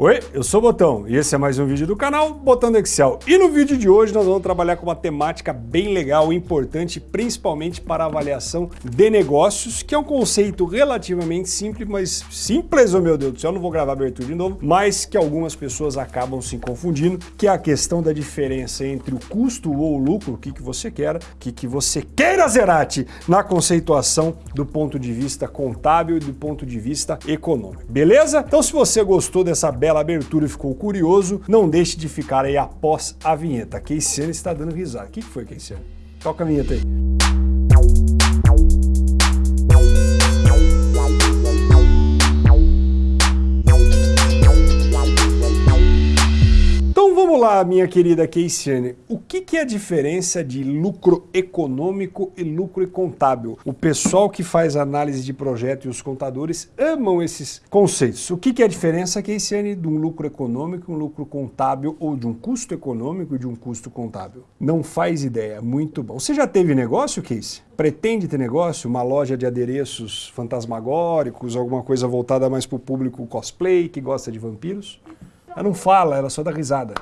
Oi, eu sou o Botão e esse é mais um vídeo do canal Botão do Excel. E no vídeo de hoje nós vamos trabalhar com uma temática bem legal e importante, principalmente para avaliação de negócios, que é um conceito relativamente simples, mas simples, oh meu Deus do céu, não vou gravar abertura de novo, mas que algumas pessoas acabam se confundindo, que é a questão da diferença entre o custo ou o lucro, o que, que você quer, o que, que você queira, Zerati, na conceituação do ponto de vista contábil e do ponto de vista econômico. Beleza? Então se você gostou dessa bela abertura e ficou curioso, não deixe de ficar aí após a vinheta. Keiciane está dando risada. O que foi, Keiciane? Toca a vinheta aí. Vamos lá, minha querida Keisiane, o que, que é a diferença de lucro econômico e lucro contábil? O pessoal que faz análise de projeto e os contadores amam esses conceitos. O que, que é a diferença, Keisiane, de um lucro econômico, um lucro contábil ou de um custo econômico e de um custo contábil? Não faz ideia, muito bom. Você já teve negócio, Keisi? Pretende ter negócio? Uma loja de adereços fantasmagóricos, alguma coisa voltada mais para o público cosplay que gosta de vampiros? Ela não fala, ela só dá risada.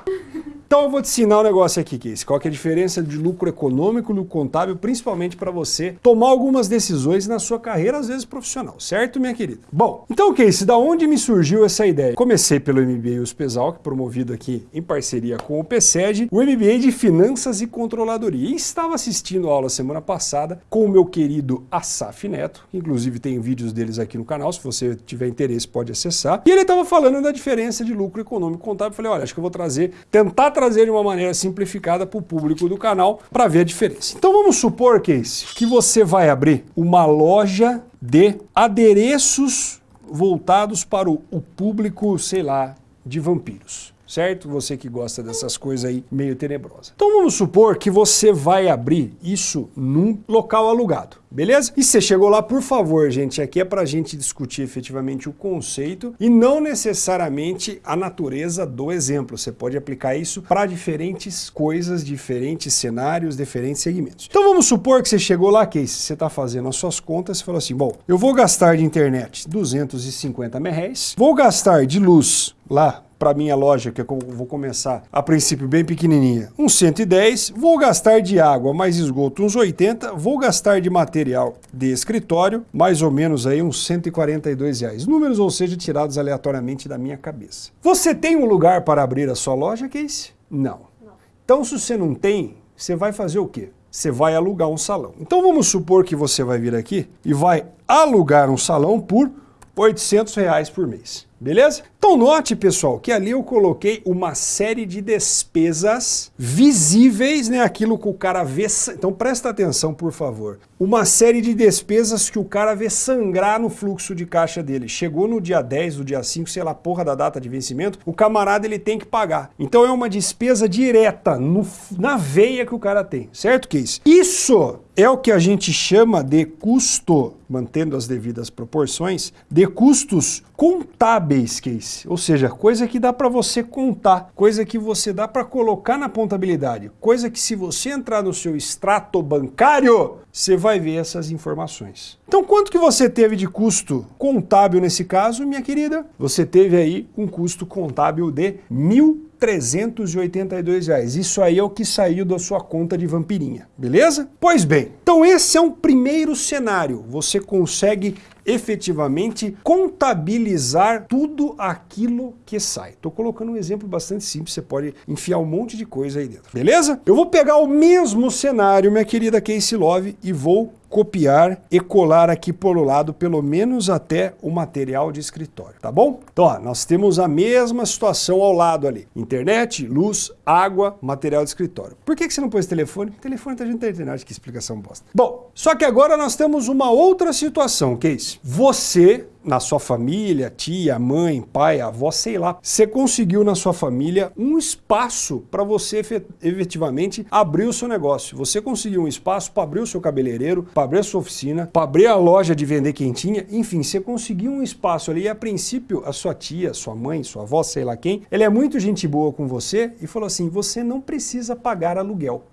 Então eu vou te ensinar um negócio aqui, Case. Qual é a diferença de lucro econômico e lucro contábil, principalmente para você tomar algumas decisões na sua carreira, às vezes profissional, certo, minha querida? Bom, então, Case, da onde me surgiu essa ideia? Comecei pelo MBA USPESAL, que promovido aqui em parceria com o PSED, o MBA de Finanças e Controladoria. E estava assistindo a aula semana passada com o meu querido Asaf Neto, inclusive tem vídeos deles aqui no canal, se você tiver interesse pode acessar. E ele estava falando da diferença de lucro econômico e contábil. Eu falei, olha, acho que eu vou trazer, tentar trazer de uma maneira simplificada para o público do canal para ver a diferença. Então vamos supor, Case, que você vai abrir uma loja de adereços voltados para o, o público, sei lá, de vampiros certo? Você que gosta dessas coisas aí meio tenebrosas. Então vamos supor que você vai abrir isso num local alugado, beleza? E você chegou lá, por favor, gente, aqui é para gente discutir efetivamente o conceito e não necessariamente a natureza do exemplo. Você pode aplicar isso para diferentes coisas, diferentes cenários, diferentes segmentos. Então vamos supor que você chegou lá, que você está fazendo as suas contas e falou assim, bom, eu vou gastar de internet 250 reais, vou gastar de luz lá para minha loja, que eu vou começar a princípio bem pequenininha, uns 110, vou gastar de água mais esgoto uns 80, vou gastar de material de escritório, mais ou menos aí uns 142 reais. Números, ou seja, tirados aleatoriamente da minha cabeça. Você tem um lugar para abrir a sua loja, Case? Não. não. Então, se você não tem, você vai fazer o quê? Você vai alugar um salão. Então vamos supor que você vai vir aqui e vai alugar um salão por 800 reais por mês. Beleza? Então note, pessoal, que ali eu coloquei uma série de despesas visíveis, né? Aquilo que o cara vê... Então presta atenção, por favor. Uma série de despesas que o cara vê sangrar no fluxo de caixa dele. Chegou no dia 10, no dia 5, sei lá, porra da data de vencimento, o camarada ele tem que pagar. Então é uma despesa direta, no, na veia que o cara tem. Certo, Case? Isso é o que a gente chama de custo, mantendo as devidas proporções, de custos contábeis, Case. Ou seja, coisa que dá para você contar, coisa que você dá para colocar na contabilidade, coisa que se você entrar no seu extrato bancário, você vai ver essas informações. Então quanto que você teve de custo contábil nesse caso, minha querida? Você teve aí um custo contábil de mil 382 reais. Isso aí é o que saiu da sua conta de vampirinha, beleza? Pois bem, então esse é um primeiro cenário. Você consegue efetivamente contabilizar tudo aquilo que sai. Estou colocando um exemplo bastante simples, você pode enfiar um monte de coisa aí dentro, beleza? Eu vou pegar o mesmo cenário, minha querida Casey Love, e vou copiar e colar aqui pelo lado, pelo menos até o material de escritório, tá bom? Então, ó, nós temos a mesma situação ao lado ali. Internet, luz, água, material de escritório. Por que, que você não pôs telefone? Telefone tá junto da internet, que explicação bosta. Bom, só que agora nós temos uma outra situação, que é isso? Você na sua família, tia, mãe, pai, avó, sei lá, você conseguiu na sua família um espaço para você efetivamente abrir o seu negócio. Você conseguiu um espaço para abrir o seu cabeleireiro, para abrir a sua oficina, para abrir a loja de vender quentinha, enfim, você conseguiu um espaço ali e a princípio a sua tia, sua mãe, sua avó, sei lá quem, ela é muito gente boa com você e falou assim, você não precisa pagar aluguel.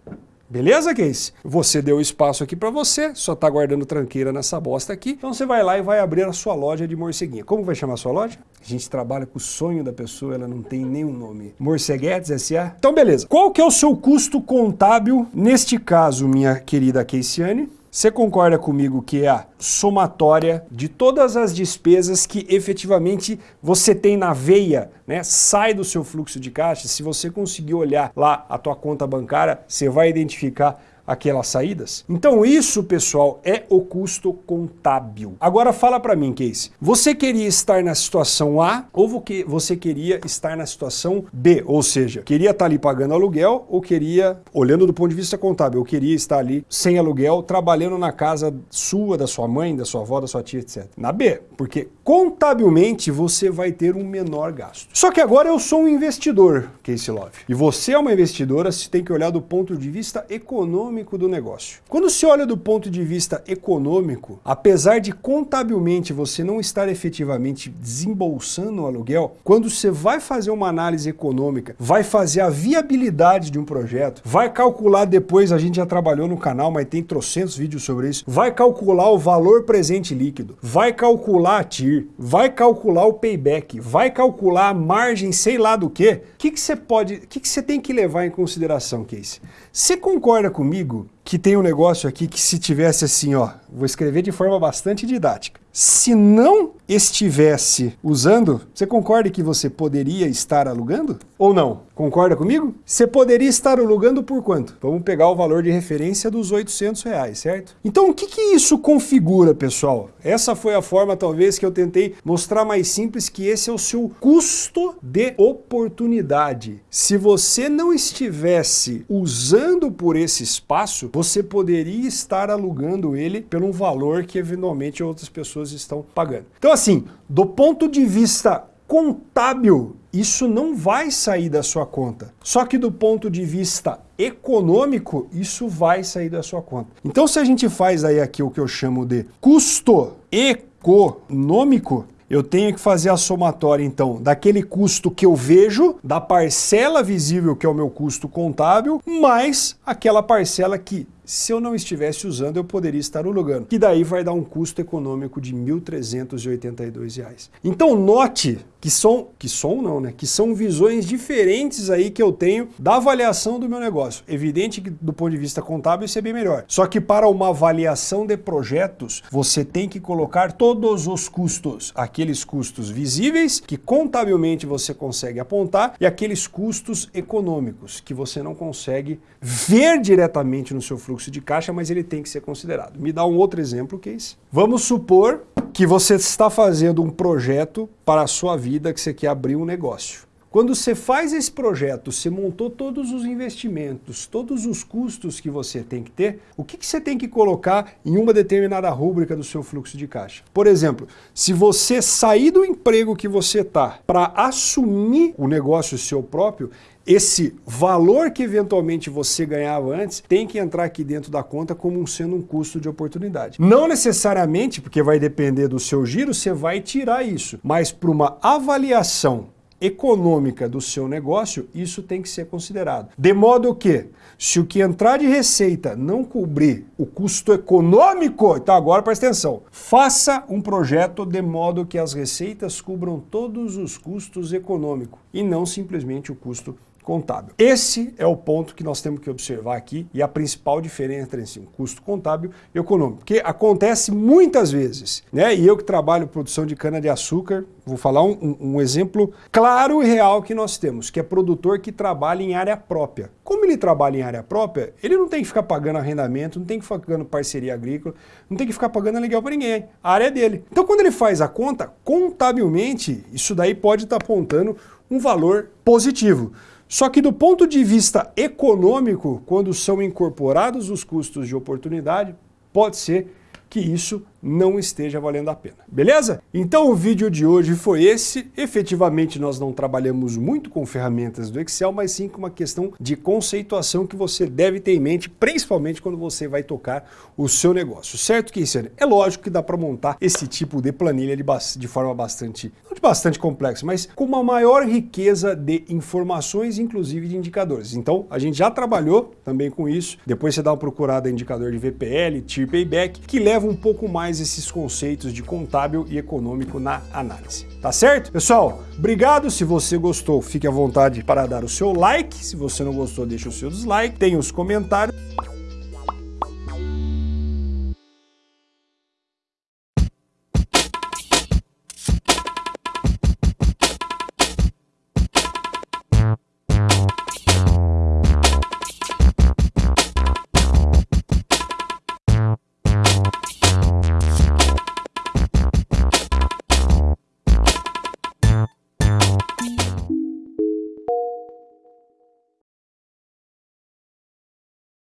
Beleza, Case? Você deu espaço aqui para você, só tá guardando tranqueira nessa bosta aqui. Então você vai lá e vai abrir a sua loja de morceguinha. Como vai chamar a sua loja? A gente trabalha com o sonho da pessoa, ela não tem nenhum nome. Morceguetes S.A. Então beleza. Qual que é o seu custo contábil, neste caso, minha querida Keisiane? Você concorda comigo que é a somatória de todas as despesas que efetivamente você tem na veia, né? Sai do seu fluxo de caixa, se você conseguir olhar lá a tua conta bancária, você vai identificar aquelas saídas? Então isso, pessoal, é o custo contábil. Agora fala para mim, Case, você queria estar na situação A ou você queria estar na situação B? Ou seja, queria estar ali pagando aluguel ou queria, olhando do ponto de vista contábil, eu queria estar ali sem aluguel, trabalhando na casa sua, da sua mãe, da sua avó, da sua tia, etc. Na B, porque contabilmente você vai ter um menor gasto. Só que agora eu sou um investidor, Case Love, e você é uma investidora, você tem que olhar do ponto de vista econômico econômico do negócio. Quando se olha do ponto de vista econômico, apesar de contabilmente você não estar efetivamente desembolsando o aluguel, quando você vai fazer uma análise econômica, vai fazer a viabilidade de um projeto, vai calcular depois, a gente já trabalhou no canal, mas tem trocentos vídeos sobre isso, vai calcular o valor presente líquido, vai calcular a TIR, vai calcular o payback, vai calcular a margem sei lá do que, o que, que você pode, o que, que você tem que levar em consideração, Casey? Você concorda comigo comigo que tem um negócio aqui que se tivesse assim, ó, vou escrever de forma bastante didática. Se não estivesse usando, você concorda que você poderia estar alugando? Ou não? Concorda comigo? Você poderia estar alugando por quanto? Vamos pegar o valor de referência dos 800 reais, certo? Então o que, que isso configura, pessoal? Essa foi a forma talvez que eu tentei mostrar mais simples que esse é o seu custo de oportunidade. Se você não estivesse usando por esse espaço, você poderia estar alugando ele pelo valor que eventualmente outras pessoas estão pagando. Então assim, do ponto de vista contábil, isso não vai sair da sua conta. Só que do ponto de vista econômico, isso vai sair da sua conta. Então se a gente faz aí aqui o que eu chamo de custo econômico, eu tenho que fazer a somatória, então, daquele custo que eu vejo, da parcela visível, que é o meu custo contábil, mais aquela parcela que se eu não estivesse usando, eu poderia estar alugando, que daí vai dar um custo econômico de R$ 1.382. Então note que são, que são não, né? Que são visões diferentes aí que eu tenho da avaliação do meu negócio. Evidente que do ponto de vista contábil isso é bem melhor. Só que para uma avaliação de projetos, você tem que colocar todos os custos, aqueles custos visíveis que contabilmente você consegue apontar e aqueles custos econômicos que você não consegue ver diretamente no seu fluxo fluxo de caixa, mas ele tem que ser considerado. Me dá um outro exemplo, Case. Vamos supor que você está fazendo um projeto para a sua vida, que você quer abrir um negócio. Quando você faz esse projeto, você montou todos os investimentos, todos os custos que você tem que ter, o que, que você tem que colocar em uma determinada rúbrica do seu fluxo de caixa? Por exemplo, se você sair do emprego que você está para assumir o negócio seu próprio, esse valor que eventualmente você ganhava antes tem que entrar aqui dentro da conta como sendo um custo de oportunidade. Não necessariamente, porque vai depender do seu giro, você vai tirar isso, mas para uma avaliação econômica do seu negócio, isso tem que ser considerado. De modo que, se o que entrar de receita não cobrir o custo econômico, então agora presta atenção, faça um projeto de modo que as receitas cubram todos os custos econômicos e não simplesmente o custo contábil. Esse é o ponto que nós temos que observar aqui e a principal diferença entre um custo contábil e econômico. Porque acontece muitas vezes, né? E eu que trabalho produção de cana-de-açúcar, vou falar um, um, exemplo claro e real que nós temos, que é produtor que trabalha em área própria. Como ele trabalha em área própria, ele não tem que ficar pagando arrendamento, não tem que ficar pagando parceria agrícola, não tem que ficar pagando aluguel para ninguém. A área é dele. Então quando ele faz a conta, contabilmente, isso daí pode estar tá apontando um valor positivo. Só que do ponto de vista econômico, quando são incorporados os custos de oportunidade, pode ser que isso não esteja valendo a pena. Beleza? Então o vídeo de hoje foi esse. Efetivamente nós não trabalhamos muito com ferramentas do Excel, mas sim com uma questão de conceituação que você deve ter em mente, principalmente quando você vai tocar o seu negócio. Certo, Keisner? É lógico que dá para montar esse tipo de planilha de, de forma bastante, não de bastante complexa, mas com uma maior riqueza de informações, inclusive de indicadores. Então, a gente já trabalhou também com isso. Depois você dá uma procurada em indicador de VPL, Tier Payback, que leva um pouco mais esses conceitos de contábil e econômico na análise. Tá certo? Pessoal, obrigado. Se você gostou, fique à vontade para dar o seu like. Se você não gostou, deixa o seu dislike. Tem os comentários.